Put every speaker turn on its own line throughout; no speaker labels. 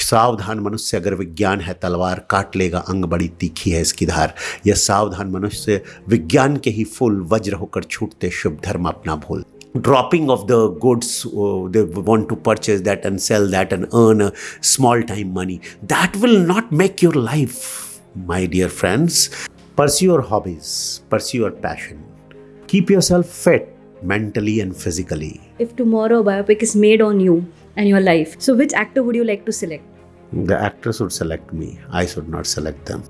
सावधान मनुष्य अगर विज्ञान है, तलवार काट लेगा, अंग बड़ी तीखी है इसकी धार। यह सावधान मनुष्य विज्ञान के ही फूल वज्र होकर छूटते शुभ धर्म अपना भूल। Dropping off the goods they want to purchase that and sell that and earn a small time money that will not make your life my dear friends pursue your hobbies pursue your passion keep yourself fit mentally and physically.
If tomorrow a biopic is made on you and your life, so which actor would you like to select?
The actors would select me i should not select them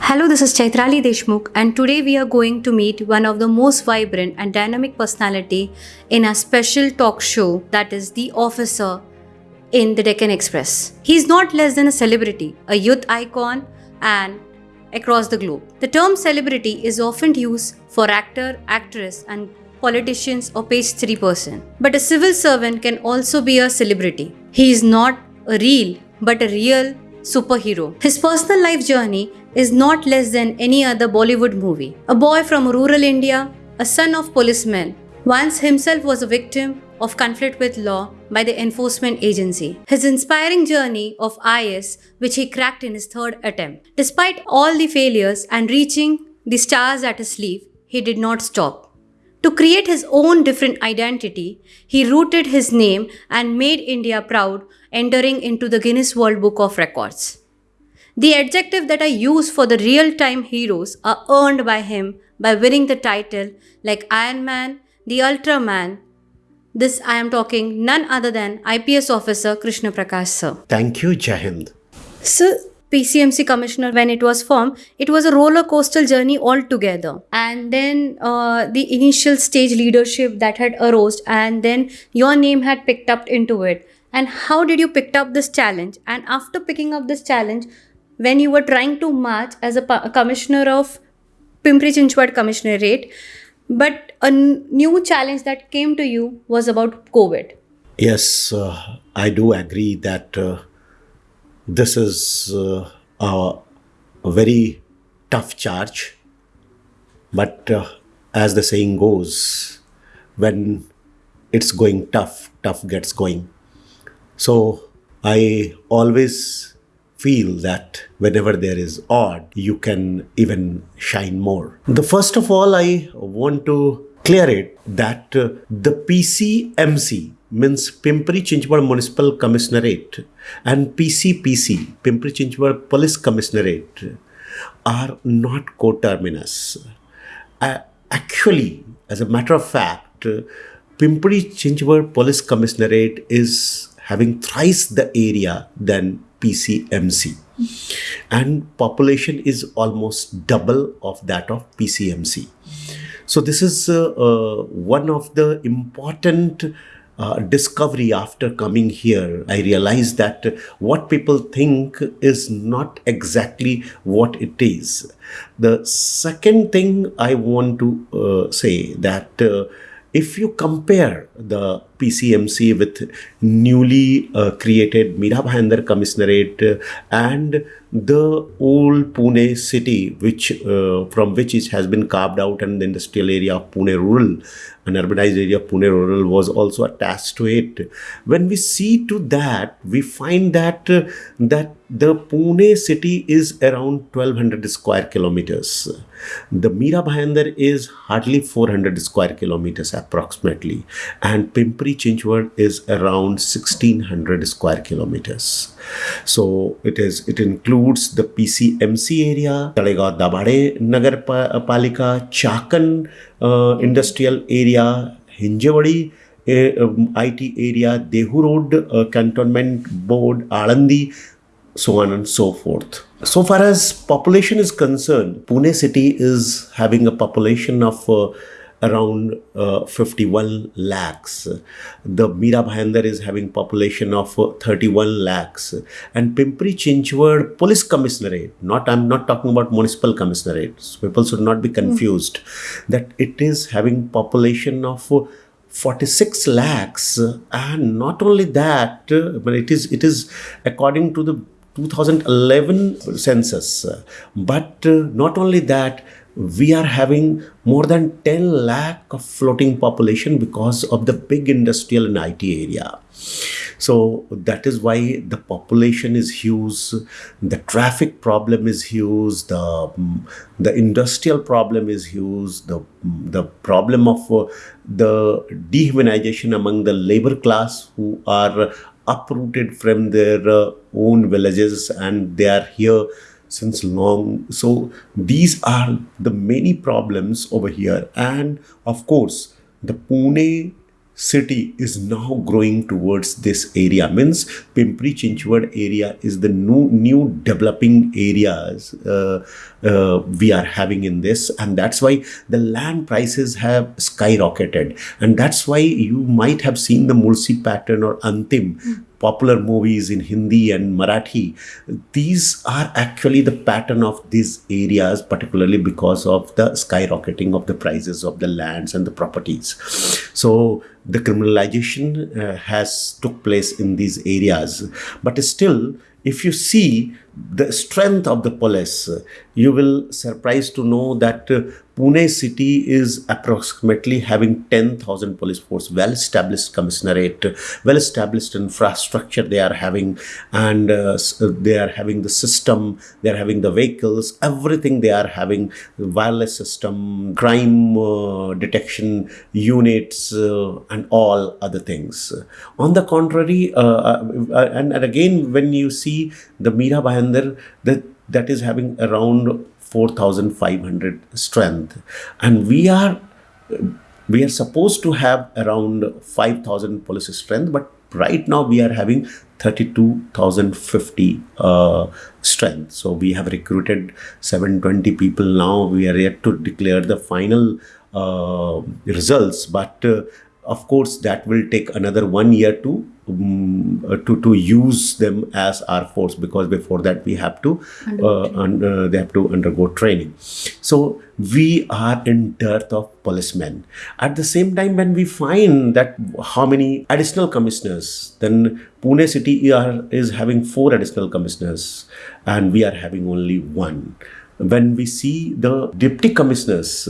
Hello, this is Chaitrali Deshmukh, and today we are going to meet one of the most vibrant and dynamic personality in a special talk show that is The Officer in the Deccan Express. He's not less than a celebrity, a youth icon, and across the globe. The term celebrity is often used for actor, actress, and politicians or page 3 person. But a civil servant can also be a celebrity. He is not a real, but a real superhero. His personal life journey is not less than any other Bollywood movie. A boy from rural India, a son of policemen, once himself was a victim of conflict with law by the enforcement agency. His inspiring journey of IS, which he cracked in his third attempt. Despite all the failures and reaching the stars at his sleeve, he did not stop. To create his own different identity, he rooted his name and made India proud, entering into the Guinness World Book of Records. The adjective that I use for the real time heroes are earned by him by winning the title like Iron Man, the Ultraman. This I am talking none other than IPS officer Krishna Prakash sir.
thank you jai hind
So, PCMC commissioner, when it was formed, it was a roller coaster journey altogether. And then uh, the initial stage leadership that had arose, and then your name had picked up into it. And how did you pick up this challenge? And after picking up this challenge, when you were trying to march as a pu- commissioner of Pimpri Chinchwad Commissionerate, but a new challenge that came to you was about COVID.
Yes, uh, I do agree that uh, this is uh, a, very tough charge. But uh, as the saying goes, when it's going tough, tough gets going. So I always feel that whenever there is odd, you can even shine more. The first of all, I want to clear it that uh, the PCMC means Pimpri Chinchwad Municipal Commissionerate and PCPC, Pimpri Chinchwad Police Commissionerate, are not coterminous. Uh, actually, as a matter of fact, Pimpri Chinchwad Police Commissionerate is having thrice the area than PCMC. And population is almost double of that of PCMC. So this is uh, uh, one of the important uh, discovery after coming here. I realized that what people think is not exactly what it is. The second thing I want to uh, say that uh, if you compare the PCMC with newly uh, created Mira Bhayandar Commissionerate and the old Pune city, which uh, from which it has been carved out, and the industrial area of Pune rural, an urbanized area of Pune rural was also attached to it. When we see to that, we find that uh, that the Pune city is around 1200 square kilometers. The Mira Bhayandar is hardly 400 square kilometers approximately, and Pimpri Chinchwad is around 1600 square kilometers. So it is it includes the PCMC area, Talegaon Dabade Nagar Palika, Chakan uh, industrial area, Hinjawadi uh, um, IT area, Dehu Road uh, Cantonment Board, Alandi, so on and so forth. So far as population is concerned, Pune city is having a population of uh, around uh, 51 lakhs. The Mira Bhayandar is having population of uh, 31 lakhs. And Pimpri Chinchwad Police Commissionerate, not I'm not talking about municipal commissionerate. So people should not be confused that it is having population of uh, 46 lakhs and not only that uh, but it is it is according to the 2011 census but not only that we are having more than 10 lakh of floating population because of the big industrial and IT area. So that is why the population is huge, the traffic problem is huge, the the industrial problem is huge, the the problem of uh, the dehumanization among the labor class who are uprooted from their uh, own villages and they are here since long. So these are the many problems over here. And of course the pune city is now growing towards this area. Means pimpri chinchwad area is the new new developing areas. Uh, uh, we are having in this. And that's why the land prices have skyrocketed. And that's why you might have seen the Mulshi Pattern or antim popular movies in Hindi and Marathi, these are actually the pattern of these areas, particularly because of the skyrocketing of the prices of the lands and the properties. So the criminalization uh, has took place in these areas, but still, if you see the strength of the police, you will surprised to know that uh, Pune city is approximately having 10,000 police force, well established commissionerate, well established infrastructure they are having, and uh, they are having the system, they are having the vehicles, everything they are having, wireless system, crime uh, detection units, uh, and all other things. On the contrary, uh, uh, and, and again, when you see the Mira Bhayandar, that that is having around 4500 strength. And we are we are supposed to have around 5000 police strength but right now we are having 32050 uh, strength. So we have recruited 720 people now. We are yet to declare the final uh, results but uh, of course that will take another one year to um, uh, to to use them as our force because before that we have to uh, un, uh, they have to undergo training. So we are in dearth of policemen. At the same time when we find that how many additional commissioners then pune city are, is having four additional commissioners and we are having only one. When we see the deputy commissioners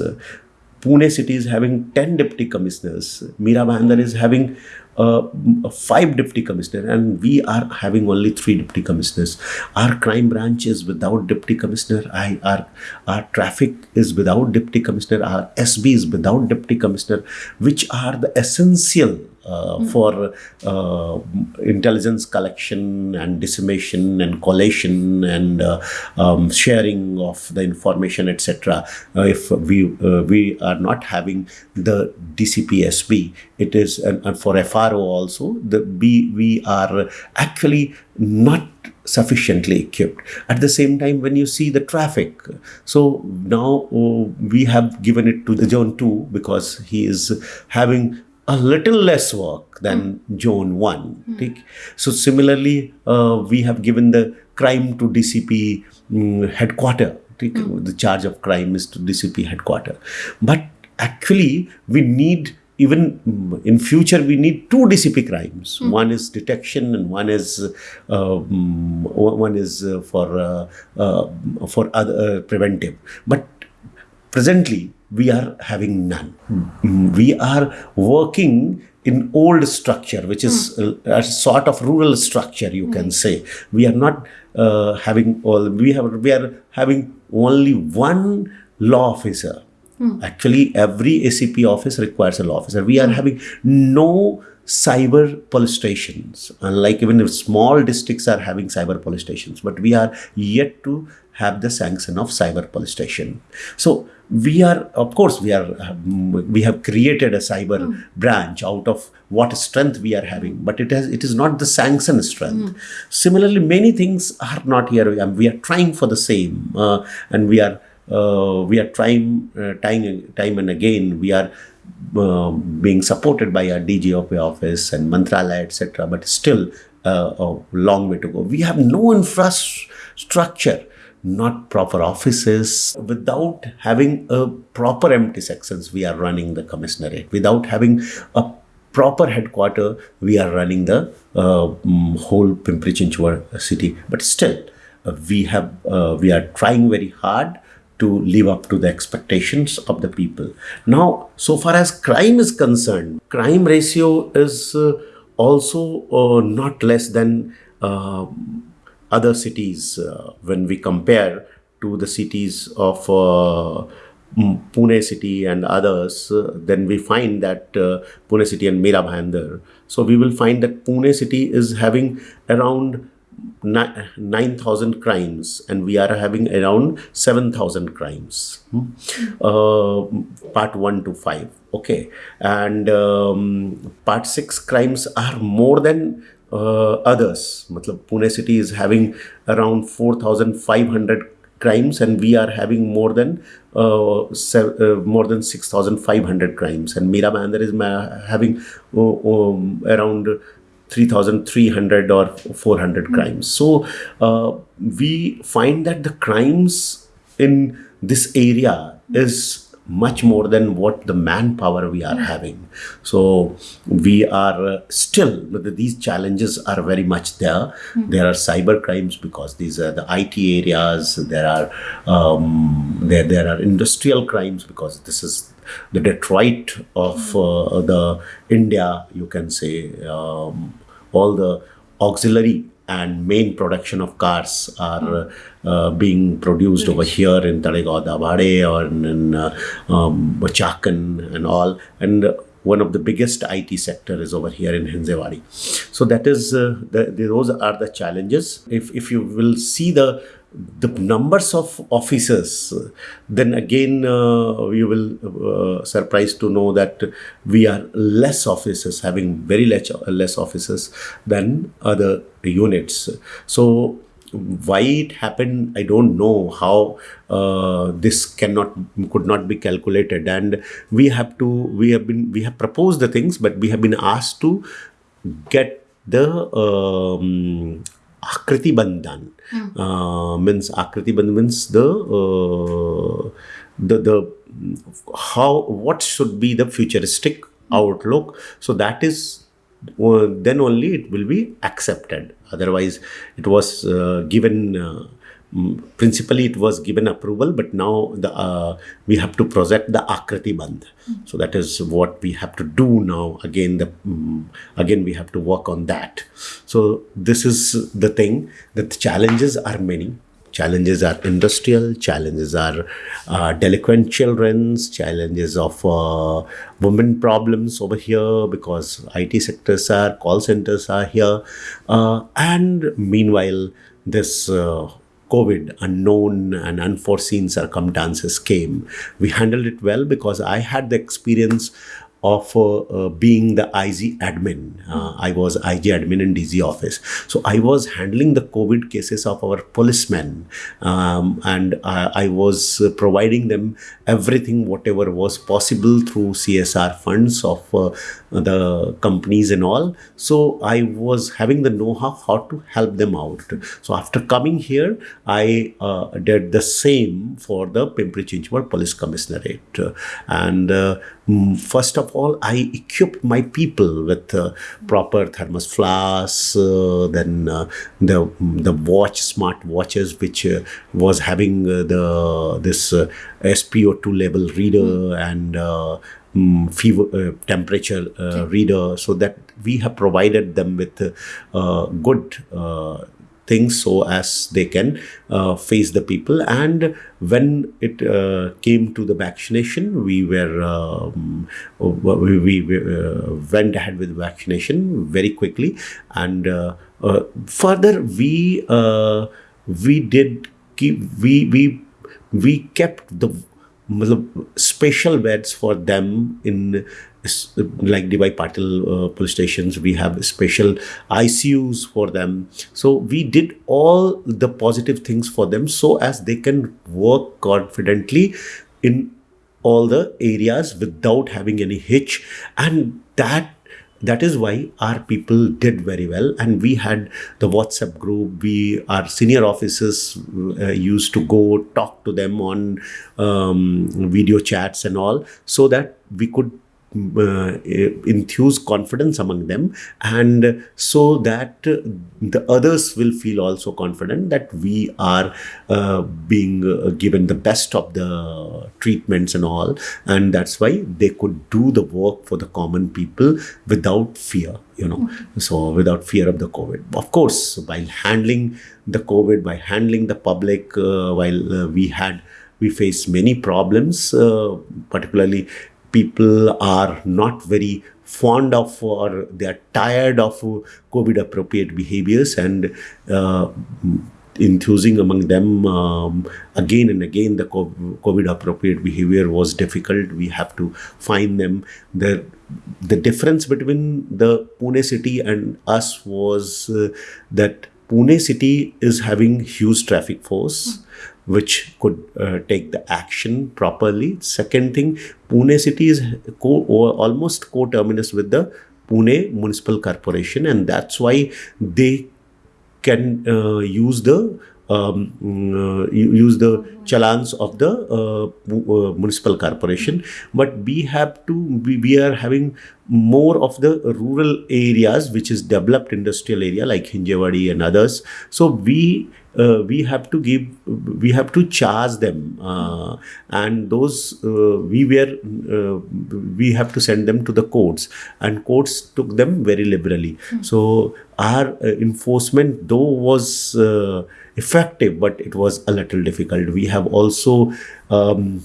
Pune city is having 10 deputy commissioners. Mira Bhayandar is having uh, five deputy commissioners and we are having only three deputy commissioners. Our crime branch is without deputy commissioner. I, our, our traffic is without deputy commissioner. Our SB is without deputy commissioner, which are the essential mm. for uh, intelligence collection and dissemination and collation and uh, um, sharing of the information, etc. If we we are not having the DCPSB, it is and, and for FRO also the we we are actually not sufficiently equipped at the same time when you see the traffic so now oh, we have given it to the zone 2 because he is having a little less work than mm. Zone 1. Mm. So, similarly, uh, we have given the crime to DCP um, headquarter. Mm. The charge of crime is to DCP headquarter. But actually, we need even in future we need two dcp crimes mm. one is detection and one is uh, one is uh, for uh, uh for other uh, preventive but presently we are having none. Mm. We are working in old structure, which is mm. a, a, sort of rural structure, you mm. can say. We are not uh, having all. We have we are having only one law officer. Hmm. Actually, every ACP office requires a law officer. We are hmm. having no cyber police stations unlike even if small districts are having cyber police stations but we are yet to have the sanction of cyber police station so we are of course we are we have created a cyber mm. branch out of what strength we are having but it has it is not the sanction strength mm. similarly many things are not here we are trying for the same uh, and we are uh, we are trying uh, time time and again we are uh, being supported by our DGOP office and Mantralaya, etc. But still uh, a long way to go. We have no infrastructure not proper offices, without having a proper empty sections, we are running the commissionerate. Without having a proper headquarter, we are running the uh, mm, whole Pimpri Chinchwad city. But still, uh, we have uh, we are trying very hard to live up to the expectations of the people. Now, so far as crime is concerned, crime ratio is uh, also uh, not less than uh, other cities uh, when we compare to the cities of uh, Pune city and others, uh, then we find that Pune city and Mira Bhayandar. So we will find that Pune city is having around ni- 9,000 crimes and we are having around 7,000 crimes. Hmm. Uh, part 1 to 5. Okay. And um, part 6 crimes are more than uh, others. Matlab, Pune city is having around 4,500 crimes and we are having more than uh, se- uh, more than 6500 crimes. And Mira Bhayandar is ma- having uh, um, around 3300 or 400 crimes. So uh, we find that the crimes in this area is much more than what the manpower we are having. So we are still these challenges are very much there. There are cyber crimes because these are the it areas there are um, there there are industrial crimes because this is the detroit of uh, the india you can say um, all the auxiliary and main production of cars are uh, being produced over here in Talegaon, Dabade or in, in uh, um, Chakan and all. And one of the biggest IT sector is over here in Hinjawadi. So that is, uh, the, the, those are the challenges. If, if you will see the the numbers of officers, then again uh, you will uh, surprised to know that we are less officers, having very less, less officers than other units. So why it happened i don't know how uh, this cannot could not be calculated. And we have to we have been we have proposed the things but we have been asked to get the um, akriti bandhan. Uh, means akriti bandhan means the uh, the the how what should be the futuristic outlook. So that is uh, then only it will be accepted otherwise it was uh, given uh, mm, principally it was given approval but now the uh, we have to project the akriti bandh. So that is what we have to do now. Again the mm, again we have to work on that. So this is the thing. That the challenges are many challenges are industrial challenges are uh, delinquent children's challenges of uh, women problems over here because it sectors are call centers are here. Uh, and meanwhile this uh, covid unknown and unforeseen circumstances came. We handled it well because i had the experience of uh, uh, being the IG admin. Uh, I was IG admin in DG office. So I was handling the COVID cases of our policemen um, and I, I was uh, providing them everything, whatever was possible through CSR funds of uh, the companies and all. So I was having the know how to help them out. So after coming here, I uh, did the same for the Pimpri Chinchwad Police Commissionerate. And uh, first of all, I equipped my people with uh, proper thermos flasks, uh, then uh, the the watch, smart watches, which uh, was having the this uh, SPO2 level reader and mm, fever uh, temperature uh, reader, so that we have provided them with uh, good. Uh, things so as they can uh, face the people and when it uh, came to the vaccination we were um, we, we, uh, went ahead with vaccination very quickly and uh, uh, further we uh, we did keep we we we kept the special beds for them in s- like DY Patil uh, police stations. We have special ICUs for them. So we did all the positive things for them so as they can work confidently in all the areas without having any hitch and that that is why our people did very well and we had the whatsapp group. We our senior officers uh, used to go talk to them on um, video chats and all so that we could uh, enthuse confidence among them. And so that uh, the others will feel also confident that we are uh, being uh, given the best of the treatments and all. And that's why they could do the work for the common people without fear you know. So without fear of the covid. Of course while handling the covid by handling the public uh, while uh, we had we faced many problems particularly people are not very fond of or they are tired of COVID appropriate behaviors and uh, enthusing among them um, again and again the COVID appropriate behavior was difficult. We have to find them. The, the difference between the Pune city and us was uh, that Pune city is having huge traffic force which could uh, take the action properly. Second thing, Pune city is co- almost co-terminus with the Pune Municipal Corporation, and that's why they can uh, use the um, uh, use the challans of the uh, uh, municipal corporation but we have to we, we, are having more of the rural areas which is developed industrial area like hinjewadi and others so we uh, we have to give we have to charge them uh, and those uh, we were uh, we have to send them to the courts and courts took them very liberally mm. so our uh, enforcement though was uh, effective but it was a little difficult we have also um,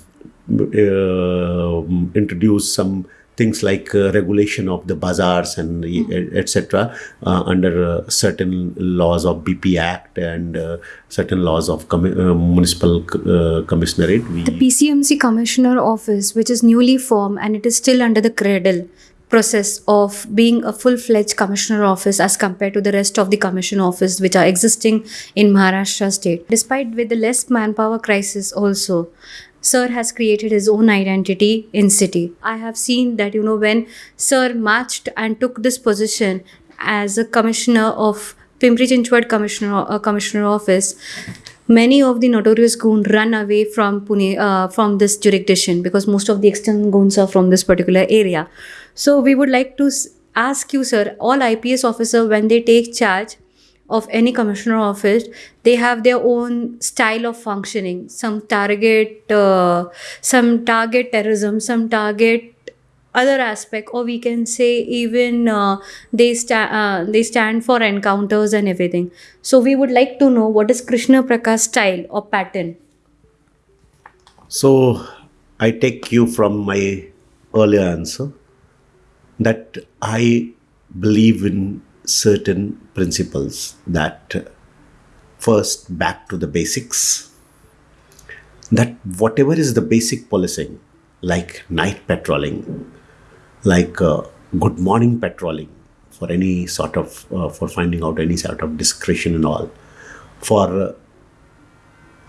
introduced some things like uh, regulation of the bazaars and mm. etc. Uh, under uh, certain laws of BP Act and uh, certain laws of com- uh, municipal uh, commissionerate.
We the PCMC Commissioner Office, which is newly formed and it is still under the cradle process of being a full-fledged commissioner office as compared to the rest of the commission office which are existing in Maharashtra state. Despite with the less manpower crisis also, Sir has created his own identity in city. I have seen that, you know, when Sir marched and took this position as a commissioner of Pimpri Chinchwad commissioner, uh, commissioner office, many of the notorious goons run away from Pune, uh, from this jurisdiction because most of the external goons are from this particular area. So we would like to ask you, sir, all IPS officer when they take charge, of any commissioner office they have their own style of functioning. Some target uh, some target terrorism some target other aspect or we can say even uh, they stand uh, they stand for encounters and everything. So we would like to know what is krishna prakash style or pattern?
So i take you from my earlier answer that i believe in certain principles that first back to the basics that whatever is the basic policing like night patrolling like uh, good morning patrolling for any sort of uh, for finding out any sort of discretion and all for uh,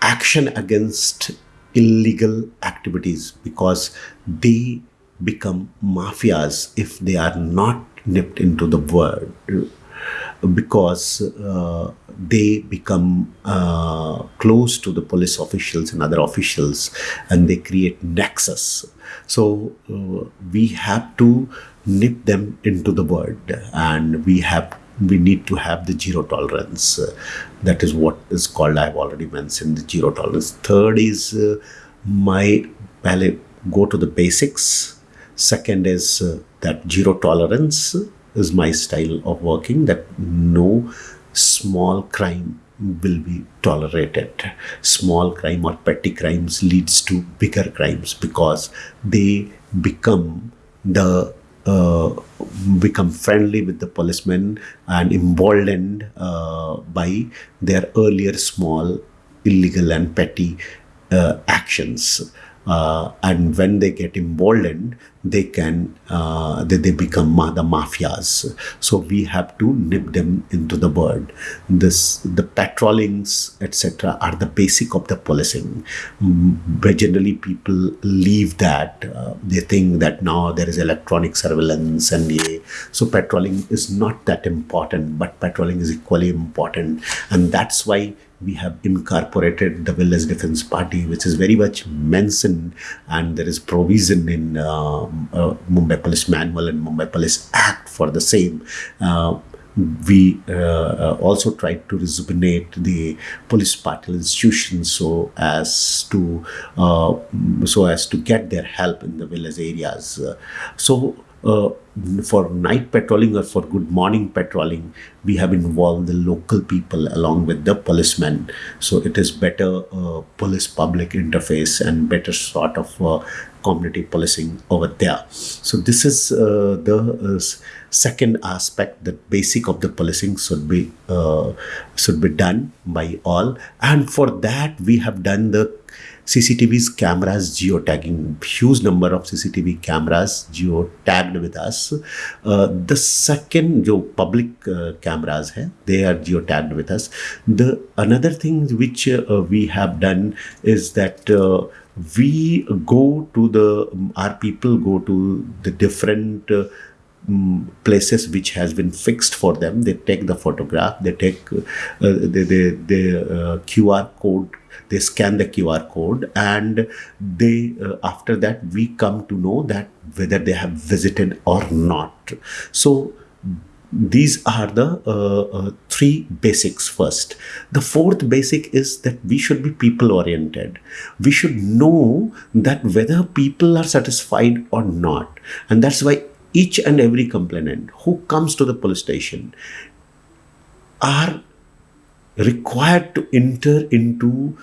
action against illegal activities because they become mafias if they are not nipped into the word because uh, they become uh, close to the police officials and other officials and they create nexus. So uh, we have to nip them into the word and we have we need to have the zero tolerance. That is what is called i've already mentioned the zero tolerance. Third is uh, my ballet go to the basics. Second is uh, that zero tolerance is my style of working that no small crime will be tolerated. Small crime or petty crimes leads to bigger crimes because they become the uh, become friendly with the policemen and emboldened uh, by their earlier small illegal and petty uh, actions uh, and when they get emboldened they can uh, they, they become ma- the mafias. So we have to nip them into the bud this the patrollings etc are the basic of the policing. Mm, but generally people leave that uh, they think that now there is electronic surveillance and yeah, so patrolling is not that important but patrolling is equally important. And that's why we have incorporated the Village Defense Party, which is very much mentioned, and there is provision in uh, uh, Mumbai Police Manual and Mumbai Police Act for the same. Uh, we uh, also tried to rejuvenate the police party institutions so as to uh, so as to get their help in the village areas. Uh, so uh, for night patrolling or for good morning patrolling, we have involved the local people along with the policemen. So it is better uh, police public interface and better sort of uh, community policing over there. So this is uh, the uh, second aspect. that basic of the policing should be uh, should be done by all, and for that we have done the CCTV's cameras geotagging, huge number of CCTV cameras geotagged with us. Uh, the second, जो public uh, cameras hai, they are geotagged with us. The another thing which uh, we have done is that uh, we go to the our people go to the different uh, mm, places which has been fixed for them they take the photograph they take uh, the, the, the uh, qr code they scan the qr code and they uh, after that we come to know that whether they have visited or not. So these are the uh, uh, three basics first. The fourth basic is that we should be people oriented we should know that whether people are satisfied or not. And that's why each and every complainant who comes to the police station are required to enter into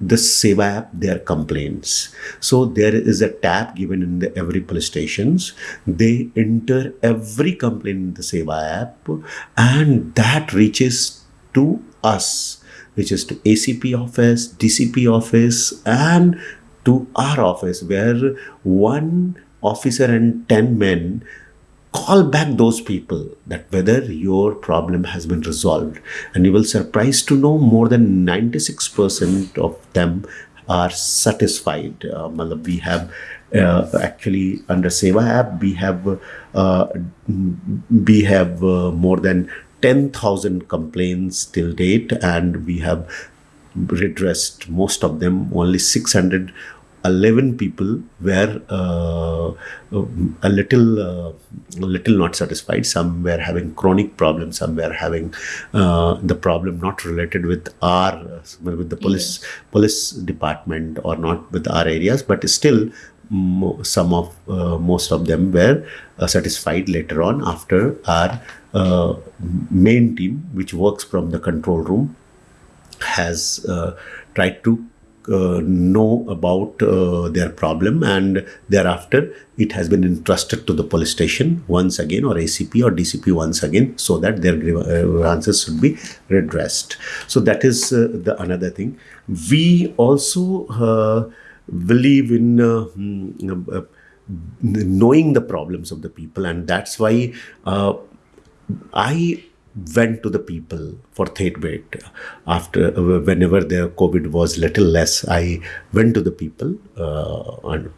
the Seva app their complaints. So there is a tab given in the every police stations. They enter every complaint in the Seva app and that reaches to us, which is to ACP office, DCP office and to our office where one officer and 10 men call back those people that whether your problem has been resolved and you will surprised to know more than 96% of them are satisfied. Uh, we have uh, actually under seva app we have uh, we have uh, more than 10000 complaints till date and we have redressed most of them only 600 11 people were uh, a little uh, a little not satisfied some were having chronic problems some were having uh, the problem not related with our with the police yeah. police department or not with our areas but still some of uh, most of them were uh, satisfied later on after our uh, main team which works from the control room has tried to uh, know about uh, their problem and thereafter it has been entrusted to the police station once again or ACP or DCP once again so that their grievances should be redressed. So that is uh, the another thing. We also uh, believe in uh, mm, uh, knowing the problems of the people and that's why I went to the people for wave after uh, whenever the covid was little less i went to the people uh, and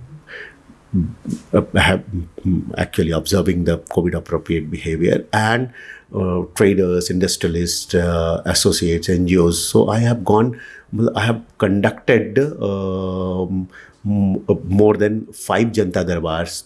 uh, have actually observing the covid appropriate behavior and uh, traders industrialists uh, associates ngos so i have gone i have conducted um, more than five janta darbars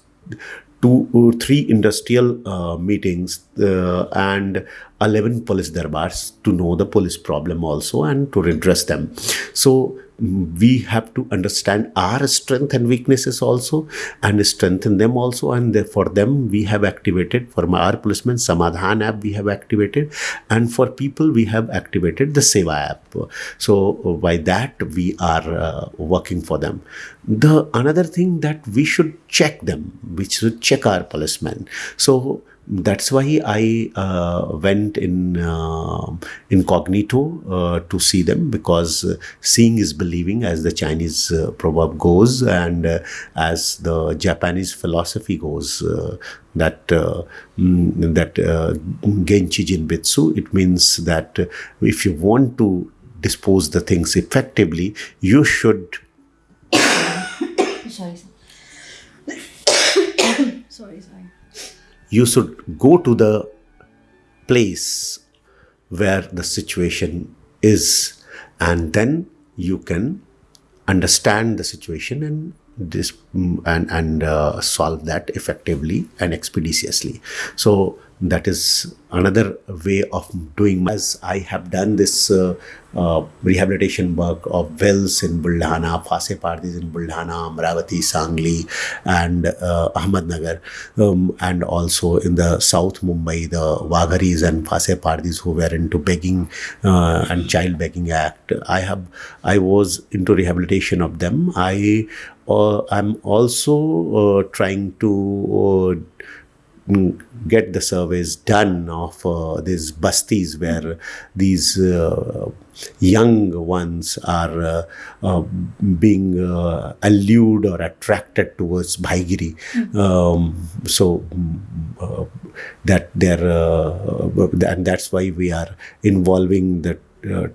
two or three industrial uh, meetings uh, and 11 police darbars to know the police problem also and to redress them. So we have to understand our strength and weaknesses also and strengthen them also. And for them we have activated for our policemen samadhan app we have activated. And for people we have activated the seva app. So by that we are uh, working for them. The another thing that we should check them we should check our policemen. So that's why I uh, went in uh, incognito uh, to see them because uh, seeing is believing, as the Chinese uh, proverb goes, and uh, as the Japanese philosophy goes. that mm, that genchi genbutsu it means that if you want to dispose the things effectively you should you should go to the place where the situation is and then you can understand the situation and this and and uh, solve that effectively and expeditiously. So that is another way of doing as i have done this uh, uh, rehabilitation work of wells in buldhana phase pardis in buldhana amravati sangli and uh, ahmednagar um, and also in the south mumbai the wagharis and phase pardis who were into begging uh, and child begging act. I have i was into rehabilitation of them. I uh, i'm also uh, trying to get the surveys done of uh, these bastis where these uh, young ones are uh, uh being uh, allured or attracted towards Bhaigiri. Mm-hmm. Um, so uh, that they're, and that's why we are involving the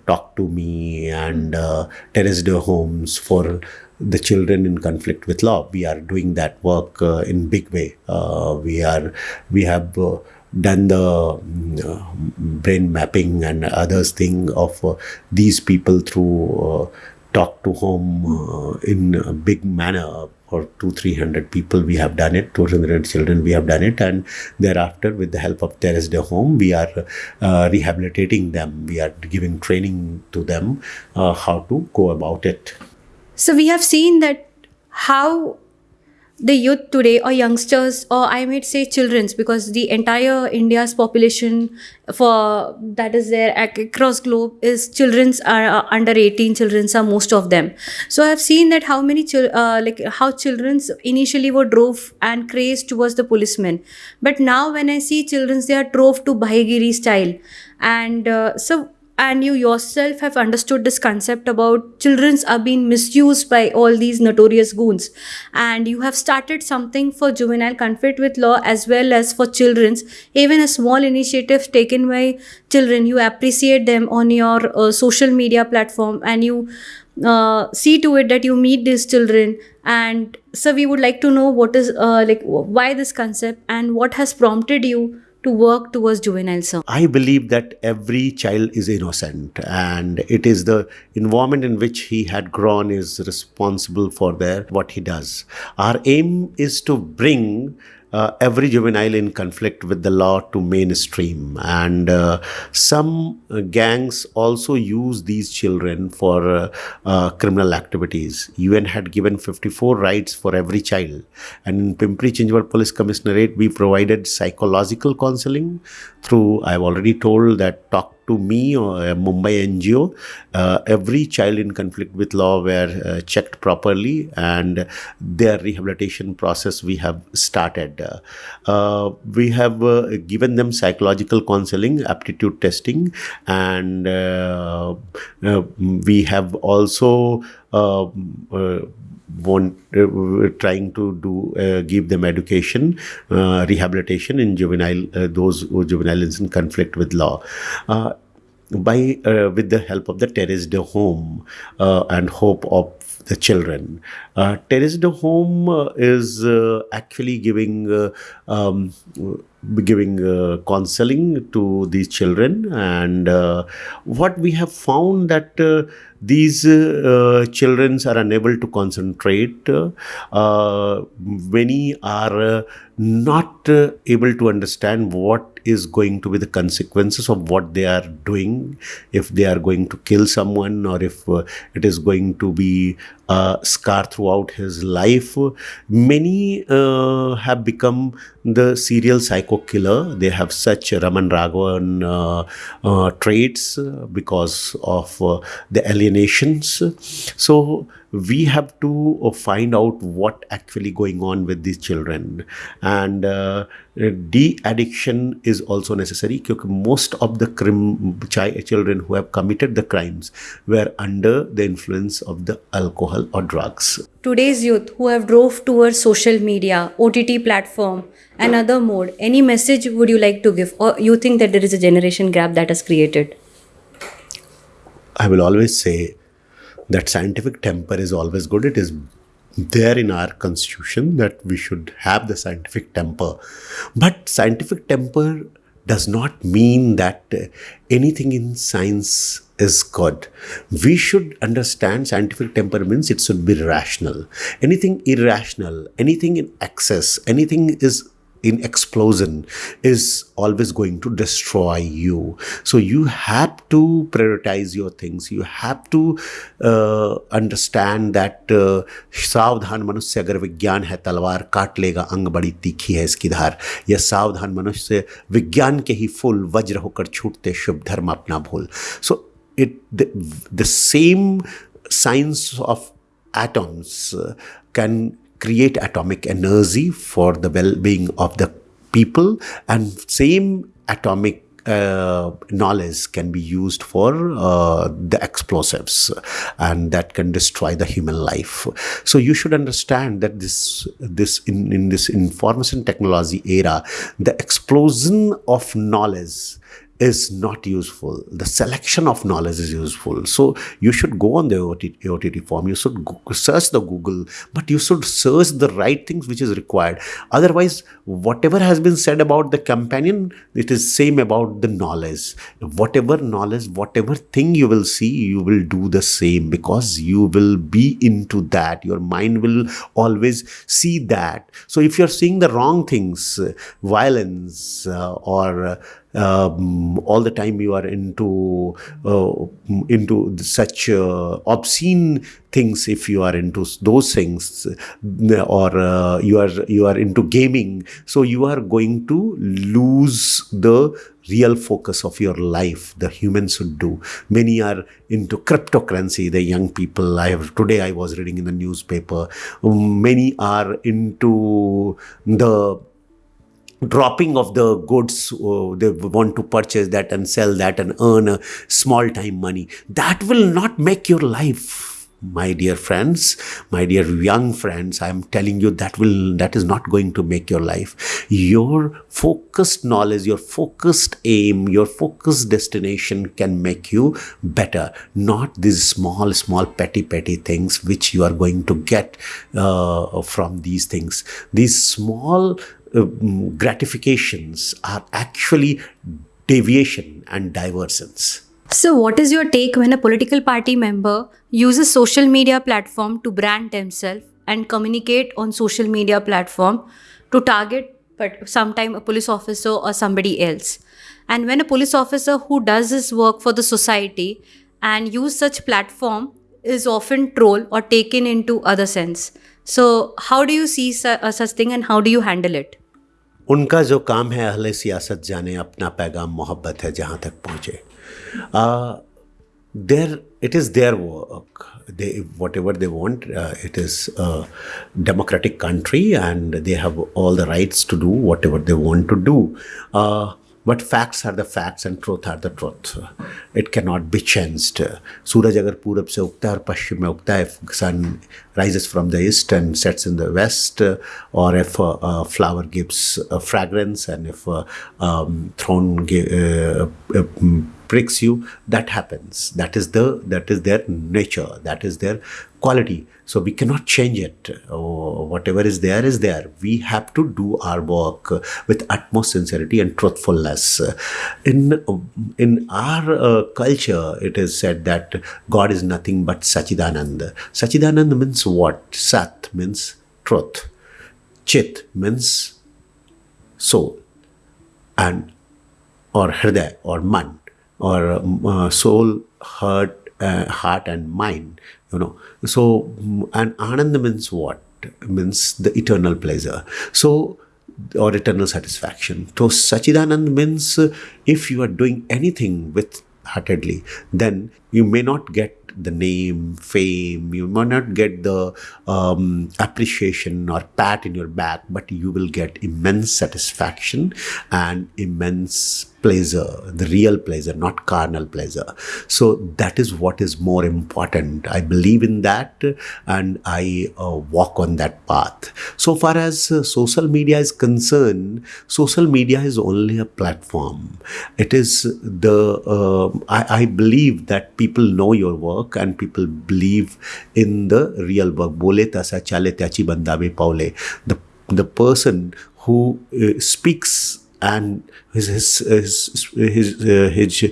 Talk to Me and Terre des Hommes for the children in conflict with law. We are doing that work uh, in big way. Uh, we are we have uh, done the uh, brain mapping and others thing of uh, these people through talk to home in a big manner for two, three hundred people. We have done it. Two hundred children. We have done it, and thereafter, with the help of Terre des Hommes, we are uh, rehabilitating them. We are giving training to them uh, how to go about it.
So we have seen that how the youth today or youngsters or i might say children's because the entire india's population for that is there across globe is children's are uh, under 18 children's are most of them. So i've seen that how many uh, like how children's initially were drove and crazed towards the policemen. But now when i see children's they are drove to bhaigiri style. And uh, so and you yourself have understood this concept about children's are being misused by all these notorious goons. And you have started something for juvenile conflict with law as well as for children's. Even a small initiative taken by children you appreciate them on your uh, social media platform and you uh, see to it that you meet these children. And so we would like to know what is uh, like why this concept and what has prompted you to work towards juvenile service?
I believe that every child is innocent and it is the environment in which he had grown is responsible for their what he does. Our aim is to bring uh, every juvenile in conflict with the law to mainstream. And uh, some uh, gangs also use these children for uh, uh, criminal activities. UN had given 54 rights for every child. And in Pimpri Chinchwad Police Commissionerate, we provided psychological counseling through, I've already told that talk to me or a Mumbai NGO, uh, every child in conflict with law were uh, checked properly and their rehabilitation process we have started. Uh, we have uh, given them psychological counseling, aptitude testing, and uh, uh, we have also want uh, trying to do uh, give them education uh, rehabilitation in juvenile uh, those who juveniles in conflict with law uh, by uh, with the help of the Terre des Hommes and hope of the children. Uh, Terre des Hommes uh, is uh, actually giving um, giving counseling to these children, and what we have found that these uh, children are unable to concentrate. Uh, many are uh, not uh, able to understand what is going to be the consequences of what they are doing, if they are going to kill someone or if uh, it is going to be a scar throughout his life. Many uh, have become the serial psycho killer. They have such Raman Raghavan traits because of the alien alienations. So we have to uh, find out what actually going on with these children. And uh, de-addiction is also necessary because most of the crim- children who have committed the crimes were under the influence of the alcohol or drugs.
Today's youth who have drove towards social media ott platform and other mode any message would you like to give? Or you think that there is a generation gap that has created
I will always say that scientific temper is always good. It is there in our constitution that we should have the scientific temper. But scientific temper does not mean that uh, anything in science is good. We should understand scientific temperaments, it should be rational. Anything irrational, anything in excess, anything is in explosion is always going to destroy you so you have to prioritize your things you have to uh, understand that uh, सावधान मनुष्य अगर विज्ञान है तलवार काट लेगा अंग बड़ी तीखी है इसकी धार यह सावधान मनुष्य विज्ञान के ही फूल वज्र होकर छूटते शुभ धर्म अपना भूल सो the, the same science of atoms uh, can create atomic energy for the well-being of the people and same atomic uh, knowledge can be used for uh, the explosives and that can destroy the human life. So you should understand that this this in, in this information technology era the explosion of knowledge is not useful. The selection of knowledge is useful. So you should go on the OTT form. You should search the Google, but you should search the right things which is required. Otherwise, whatever has been said about the companion, it is same about the knowledge. Whatever knowledge, whatever thing you will see, you will do the same because you will be into that. Your mind will always see that. So if you're seeing the wrong things, violence uh, or uh, um, all the time you are into uh, into such uh, obscene things if you are into those things or uh, you are you are into gaming. So you are going to lose the real focus of your life the humans should do. Many are into cryptocurrency the young people. I have today i was reading in the newspaper. Many are into the dropping of the goods uh, they want to purchase that and sell that and earn a small time money. That will not make your life my dear friends my dear young friends i am telling you that will that is not going to make your life. Your focused knowledge your focused aim your focused destination can make you better. Not these small small petty petty things which you are going to get uh, from these things. These small uh, gratifications are actually deviation and diversions.
So, what is your take when a political party member uses social media platform to brand themselves and communicate on social media platform to target but sometime a police officer or somebody else? And when a police officer who does his work for the society and use such platform is often trolled or taken into other sense. So, how do you see su- such thing and how do you handle it?
उनका जो काम है अहल सियासत जाने अपना पैगाम मोहब्बत है जहाँ तक पहुँचे। There it is their work they whatever they want it is democratic country and they have all the rights to do whatever they want to do But facts are the facts and truth are the truth. It cannot be changed. Suraj agar purab se ukta aur pashchim mein ukta, if sun rises from the east and sets in the west, or if a, a flower gives a fragrance and if a um, throne uh, uh um, pricks you, that happens. That is the that is their nature. That is their quality. So we cannot change it. Oh, whatever is there is there. We have to do our work with utmost sincerity and truthfulness. In in our uh, culture it is said that god is nothing but Sachidananda. Sachidananda means what? Sat means truth. Chit means soul. And or hriday or man. Or uh, soul, heart, uh, heart and mind. You know, so and Anand means what? Means the eternal pleasure. So or eternal satisfaction. So Sachidanand means uh, if you are doing anything with heartedly, then you may not get the name, fame, you may not get the um, appreciation or pat in your back, but you will get immense satisfaction and immense pleasure, the real pleasure, not carnal pleasure. So that is what is more important. I believe in that and I uh, walk on that path. So far as uh, social media is concerned, social media is only a platform. It is the, uh, I, I, believe that people know your work and people believe in the real work. The, the person who uh, speaks and his his his his, uh, his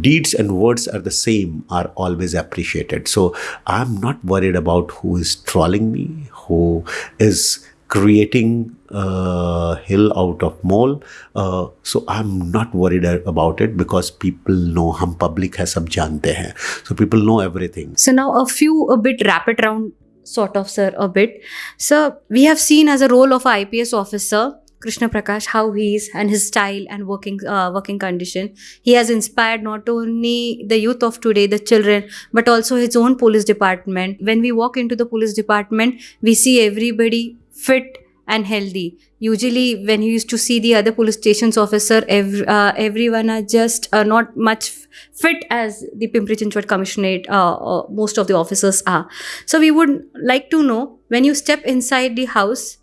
deeds and words are the same are always appreciated. So i'm not worried about who is trolling me who is creating a hill out of mole. Uh, so i'm not worried about it because people know hum public hai sab jante hain. So people know everything.
So now a few a bit rapid round sort of sir a bit. Sir, we have seen as a role of IPS officer Krishna Prakash how he is and his style and working uh, working condition. He has inspired not only the youth of today, the children, but also his own police department. When we walk into the police department, we see everybody fit and healthy. Usually, when you used to see the other police stations officer, ev- uh, everyone are just uh, not much fit as the Pimpri Chinchwad Commissionerate. Uh, uh, most of the officers are. So, we would like to know when you step inside the house,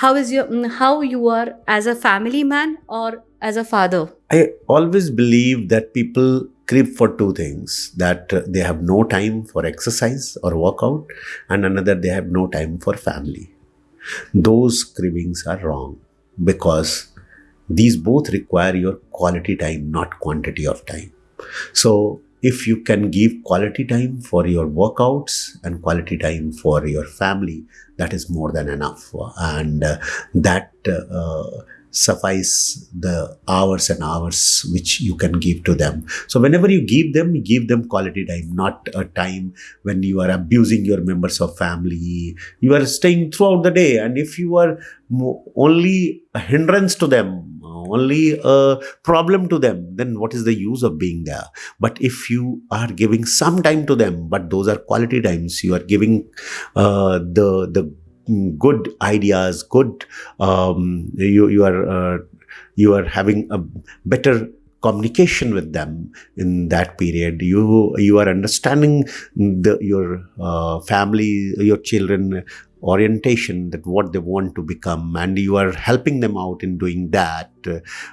how is your mm, how you are as a family man or as a father.
I always believe that people crib for two things that uh, they have no time for exercise or workout, and another they have no time for family. Those cribbings are wrong because these both require your quality time, not quantity of time. So, if you can give quality time for your workouts and quality time for your family, that is more than enough. And uh, that uh, suffice the hours and hours which you can give to them. So whenever you give them, give them quality time, not a time when you are abusing your members of family. You are staying throughout the day, and if you are only a hindrance to them, only a problem to them, then what is the use of being there? But if you are giving some time to them, but those are quality times, you are giving uh, the the good ideas, good um, you you are uh, you are having a better communication with them in that period. You you are understanding the your uh, family your children orientation that what they want to become and you are helping them out in doing that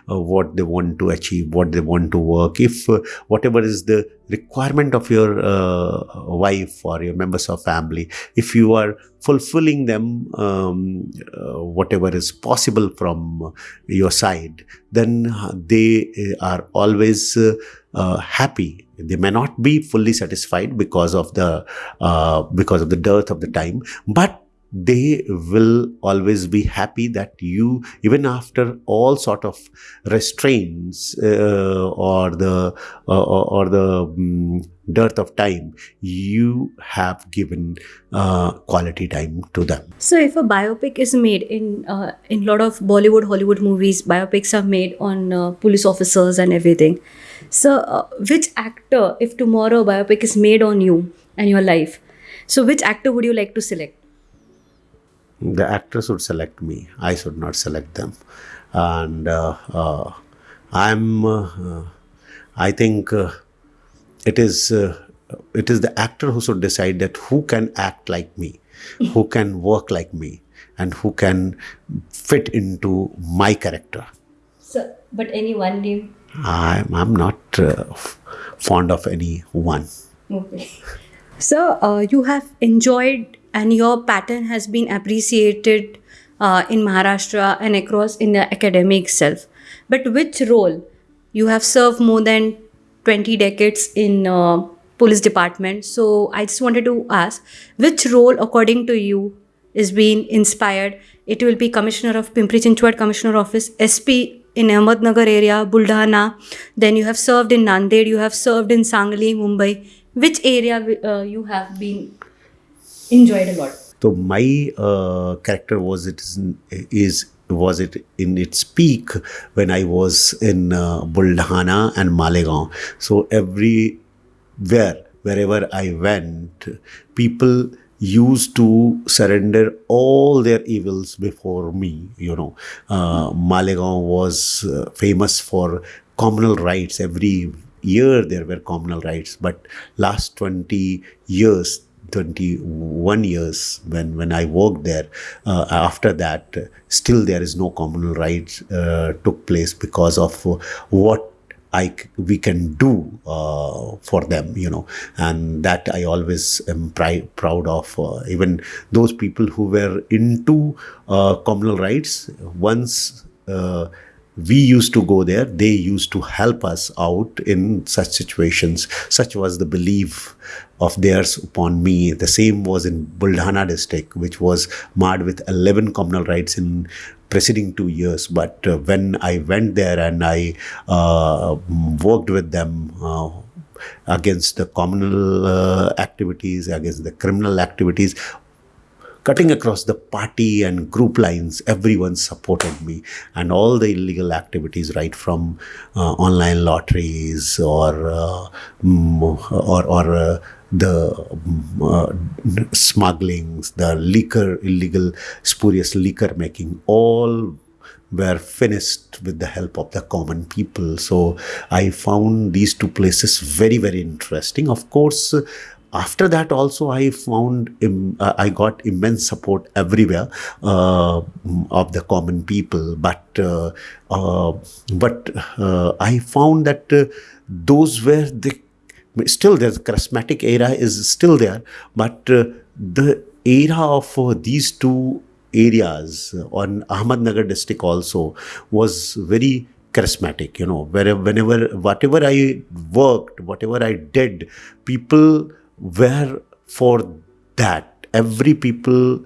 what they want to achieve what they want to work. If uh, whatever is the requirement of your uh, wife or your members of family if you are fulfilling them um, uh, whatever is possible from your side then they are always uh, uh, happy. They may not be fully satisfied because of the uh, because of the dearth of the time but they will always be happy that you even after all sort of restraints uh, or the uh, or the um, dearth of time you have given uh, quality time to them
So, if a biopic is made in uh, in lot of Bollywood, Hollywood movies, biopics are made on uh, police officers and everything. So, uh, which actor, if tomorrow a biopic is made on you and your life, so which actor would you like to select?
The actors would select me i should not select them and uh, uh, i'm uh, i think uh, it is uh, it is the actor who should decide that who can act like me who can work like me and who can fit into my character
So, but any one name.
i'm, I'm not uh, f- fond of any one
Okay. So, uh, you have enjoyed and your pattern has been appreciated uh, in Maharashtra and across in the academic itself. But which role you have served more than 20 decades in uh, police department. So, I just wanted to ask which role, according to you, is being inspired? It will be Commissioner of Pimpri Chinchwad Commissioner Office, SP in Ahmednagar area, Buldhana. Then you have served in Nanded, you have served in Sangli, Mumbai. Which area uh, you have been enjoyed a lot?
So my uh, character was it is, is was it in its peak when I was in uh, Buldhana and Malegaon. So everywhere, wherever I went, people used to surrender all their evils before me. You know, uh, Malegaon was uh, famous for communal rights. Every year there were communal rights, but last 20 years 21 years when when I worked there. Uh, after that, uh, still there is no communal rights uh, took place because of uh, what I we can do uh, for them, you know, and that I always am proud of. Uh, even those people who were into uh, communal rights once. We used to go there they used to help us out in such situations. Such was the belief of theirs upon me. The same was in buldhana district which was marred with 11 communal rights in preceding two years. But uh, when i went there and i uh, worked with them uh, against the communal uh, activities against the criminal activities cutting across the party and group lines, everyone supported me. And all the illegal activities, right from uh, online lotteries or uh, mm, or, or uh, the mm, uh, smugglings, the liquor, illegal, spurious liquor making, all were finished with the help of the common people. So I found these two places very, very interesting. Of course, after that also i found Im, uh, i got immense support everywhere uh, of the common people. But uh, uh but uh, i found that those were the still the charismatic era is still there but the era of these two areas on ahmednagar district also was very charismatic you know wherever whenever whatever i worked whatever i did people where for that every people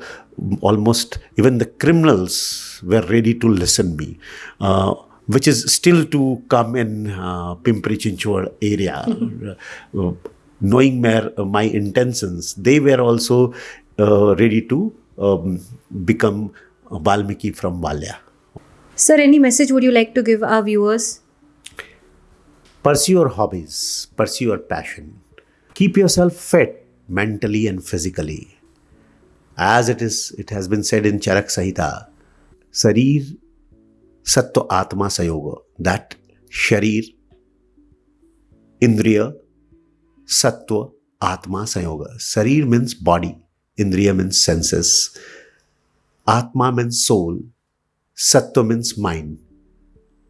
almost even the criminals were ready to listen me uh, which is still to come in uh, Pimpri Chinchwad area. uh, knowing my, uh, my intentions, they were also uh, ready to um, become Valmiki from Valya.
Sir, any message would you like to give our viewers?
Pursue your hobbies, pursue your passion keep yourself fit mentally and physically as it is it has been said in Charak Samhita sharir sattva atma संयोग that शरीर इंद्रिय sattva atma samyog sharir means body indriya means senses atma means soul sattva means mind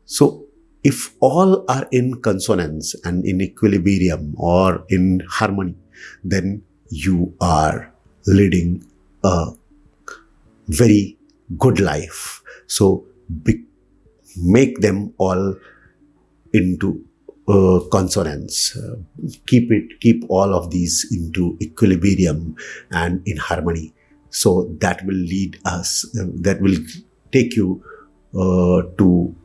so if all are in consonance and in equilibrium or in harmony, then you are leading a very good life. So be, make them all into uh, consonance. Uh, keep it, keep all of these into equilibrium and in harmony. So that will lead us, uh, that will take you uh, to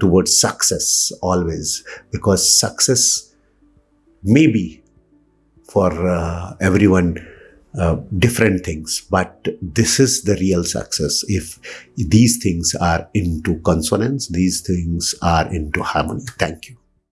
towards success always because success may be for uh, everyone uh, different things but this is the real success. If these things are into consonance these things are into harmony. Thank you